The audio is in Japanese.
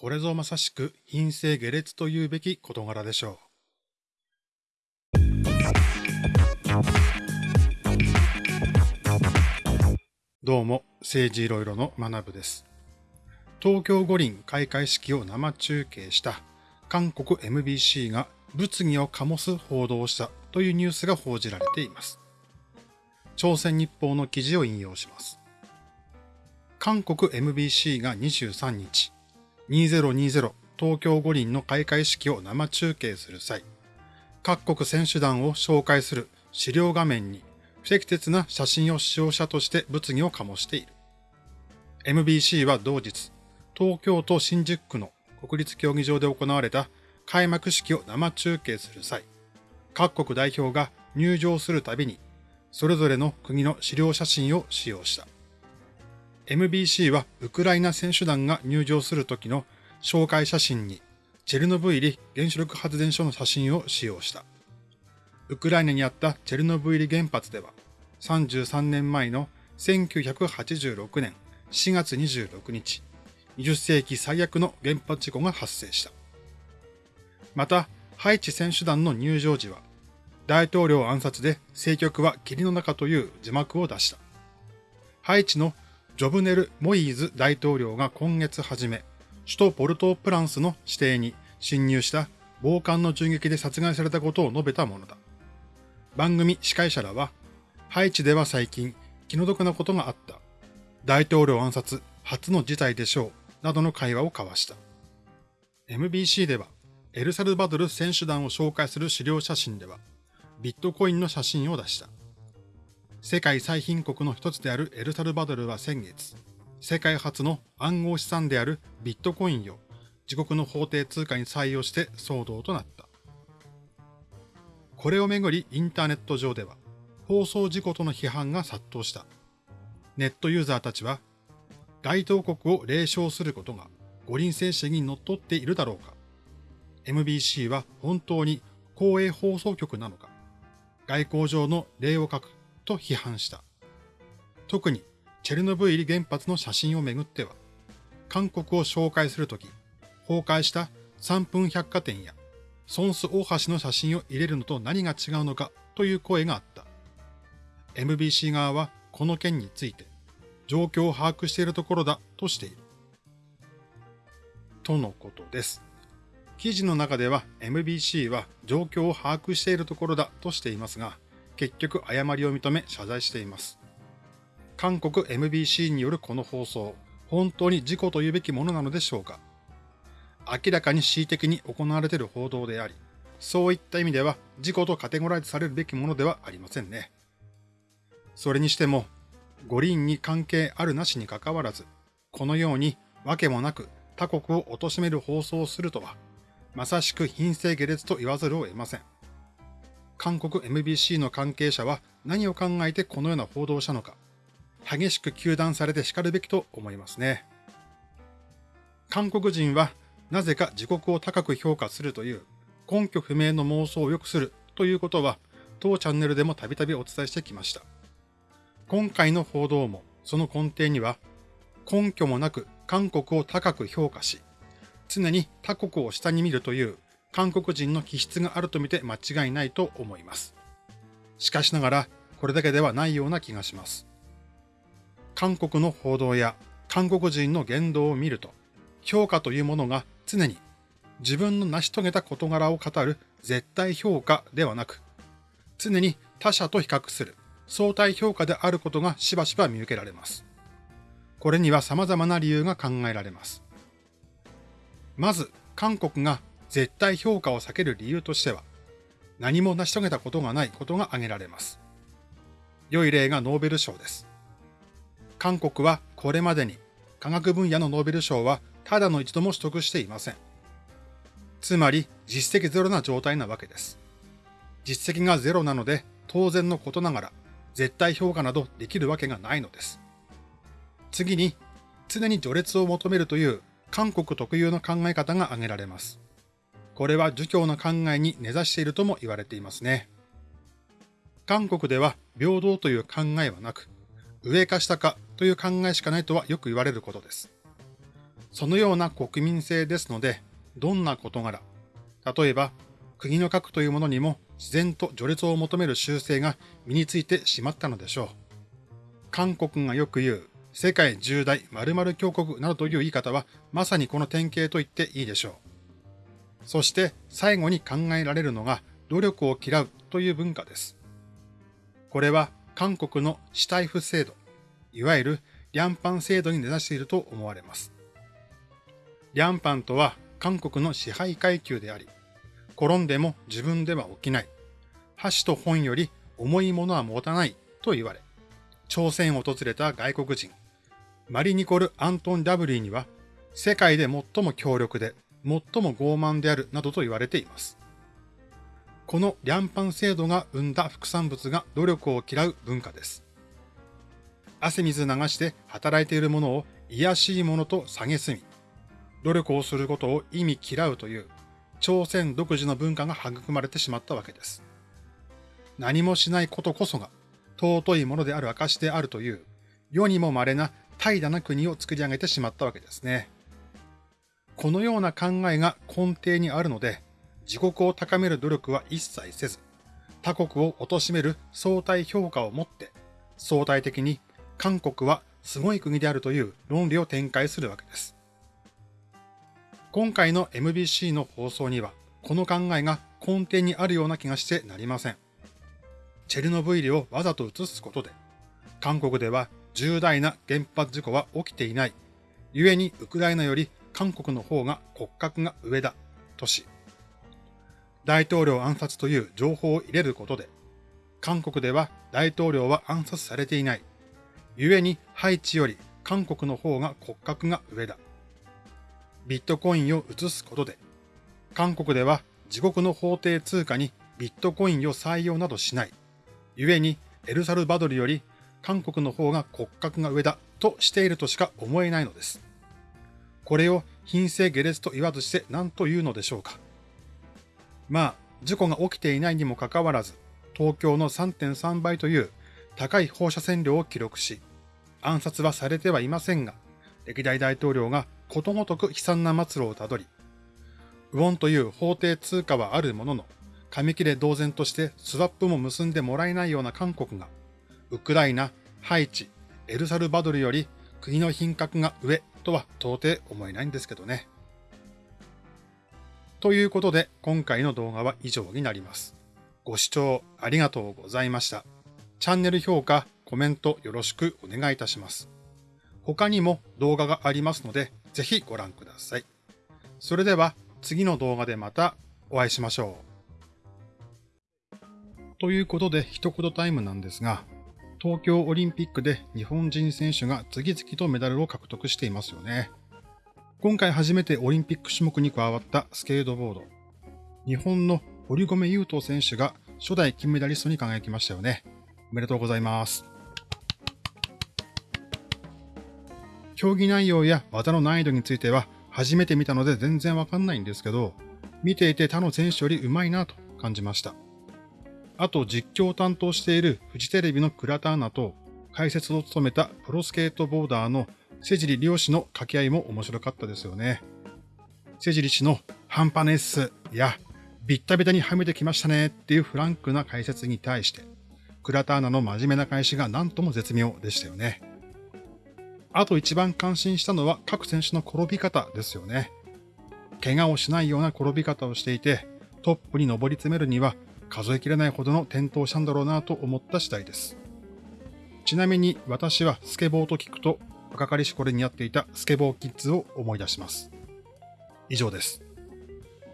これぞまさしく品性下劣というべき事柄でしょう。どうも、政治いろいろの学部です。東京五輪開会式を生中継した韓国 MBC が物議を醸す報道をしたというニュースが報じられています。朝鮮日報の記事を引用します。韓国 MBC が23日、2020東京五輪の開会式を生中継する際、各国選手団を紹介する資料画面に不適切な写真を使用者として物議を醸している。MBC は同日、東京都新宿区の国立競技場で行われた開幕式を生中継する際、各国代表が入場するたびに、それぞれの国の資料写真を使用した。MBC はウクライナ選手団が入場する時の紹介写真に、チェルノブイリ原子力発電所の写真を使用した。ウクライナにあったチェルノブイリ原発では、33年前の1986年4月26日、20世紀最悪の原発事故が発生した。また、ハイチ選手団の入場時は、大統領暗殺で政局は霧の中という字幕を出した。ハイチのジョブネル・モイーズ大統領が今月初め、首都ポルトープランスの指定に侵入した暴漢の銃撃で殺害されたことを述べたものだ。番組司会者らは、ハイチでは最近気の毒なことがあった。大統領暗殺初の事態でしょう。などの会話を交わした。MBC では、エルサルバドル選手団を紹介する資料写真では、ビットコインの写真を出した。世界最貧国の一つであるエルサルバドルは先月、世界初の暗号資産であるビットコインを自国の法定通貨に採用して騒動となった。これをめぐりインターネット上では、放送事故との批判が殺到した。ネットユーザーたちは該当国を霊唱することが五輪精神に則っっているだろうか ?MBC は本当に公営放送局なのか外交上の礼を書くと批判した。特にチェルノブイリ原発の写真をめぐっては、韓国を紹介するとき、崩壊した3分百貨店やソンス大橋の写真を入れるのと何が違うのかという声があった。MBC 側はこの件について、状況を把握しているところだとしている。とのことです。記事の中では MBC は状況を把握しているところだとしていますが、結局誤りを認め謝罪しています。韓国 MBC によるこの放送、本当に事故と言うべきものなのでしょうか明らかに恣意的に行われている報道であり、そういった意味では事故とカテゴライズされるべきものではありませんね。それにしても、五輪に関係あるなしにかかわらず、このように訳もなく他国を貶める放送をするとは、まさしく品性下劣と言わざるを得ません。韓国 MBC の関係者は何を考えてこのような報道をしたのか、激しく糾弾されて叱るべきと思いますね。韓国人はなぜか自国を高く評価するという根拠不明の妄想を良くするということは、当チャンネルでもたびたびお伝えしてきました。今回の報道もその根底には根拠もなく韓国を高く評価し、常に他国を下に見るという韓国人の気質があると見て間違いないと思います。しかしながらこれだけではないような気がします。韓国の報道や韓国人の言動を見ると、評価というものが常に自分の成し遂げた事柄を語る絶対評価ではなく、常に他者と比較する相対評価であることがしばしば見受けられます。これには様々な理由が考えられます。まず、韓国が絶対評価を避ける理由としては、何も成し遂げたことがないことが挙げられます。良い例がノーベル賞です。韓国はこれまでに科学分野のノーベル賞はただの一度も取得していません。つまり実績ゼロな状態なわけです。実績がゼロなので当然のことながら絶対評価などできるわけがないのです。次に、常に序列を求めるという韓国特有の考え方が挙げられます。これは儒教の考えに根ざしているとも言われていますね。韓国では平等という考えはなく、上か下かという考えしかないとはよく言われることです。そのような国民性ですので、どんな事柄、例えば国の核というものにも自然と序列を求める習性が身についてしまったのでしょう。韓国がよく言う世界十大〇〇強国などという言い方はまさにこの典型と言っていいでしょう。そして最後に考えられるのが努力を嫌うという文化です。これは韓国の死体不制度、いわゆるリャンパン制度に根ざしていると思われます。リャンパンとは韓国の支配階級であり、転んでも自分では起きない。箸と本より重いものは持たないと言われ、朝鮮を訪れた外国人、マリニコル・アントン・ダブリーには、世界で最も強力で、最も傲慢であるなどと言われています。このリャンパン制度が生んだ副産物が努力を嫌う文化です。汗水流して働いているものを癒しいものと蔑み、努力をすることを意味嫌うという朝鮮独自の文化が育まれてしまったわけです。何もしないことこそが尊いものである証であるという世にも稀な怠惰な国を作り上げてしまったわけですね。このような考えが根底にあるので、自国を高める努力は一切せず、他国を貶める相対評価をもって、相対的に韓国はすごい国であるという論理を展開するわけです。今回の MBC の放送には、この考えが根底にあるような気がしてなりません。チェルノブイリをわざと映すことで、韓国では重大な原発事故は起きていない。故にウクライナより韓国の方が骨格が上だ。とし、大統領暗殺という情報を入れることで、韓国では大統領は暗殺されていない。故にハイチより韓国の方が骨格が上だ。ビットコインを移すことで、韓国では自国の法定通貨にビットコインを採用などしない。故にエルサルバドルより韓国の方が骨格が上だとしているとしか思えないのです。これを品性下劣と言わずして何と言うのでしょうか。まあ、事故が起きていないにもかかわらず、東京の3.3倍という高い放射線量を記録し、暗殺はされてはいませんが、歴代大統領がことごとく悲惨な末路をたどり、ウォンという法定通貨はあるものの、紙切れ同然としてスワップも結んでもらえないような韓国が、ウクライナ、ハイチ、エルサルバドルより国の品格が上とは到底思えないんですけどね。ということで今回の動画は以上になります。ご視聴ありがとうございました。チャンネル評価、コメントよろしくお願いいたします。他にも動画がありますので、ぜひご覧ください。それでは次の動画でまたお会いしましょう。ということで一言タイムなんですが、東京オリンピックで日本人選手が次々とメダルを獲得していますよね。今回初めてオリンピック種目に加わったスケートボード。日本の堀米雄斗選手が初代金メダリストに輝きましたよね。おめでとうございます。競技内容や技の難易度については初めて見たので全然わかんないんですけど、見ていて他の選手より上手いなと感じました。あと実況を担当しているフジテレビの倉田アナと解説を務めたプロスケートボーダーの瀬尻良氏の掛け合いも面白かったですよね。瀬尻氏の半端ネスやビッタビタにはめてきましたねっていうフランクな解説に対して、倉田アナの真面目な返しが何とも絶妙でしたよね。あと一番感心したのは各選手の転び方ですよね。怪我をしないような転び方をしていて、トップに上り詰めるには数えきれないほどの転倒したんだろうなと思った次第です。ちなみに私はスケボーと聞くと若かりし頃にやっていたスケボーキッズを思い出します。以上です。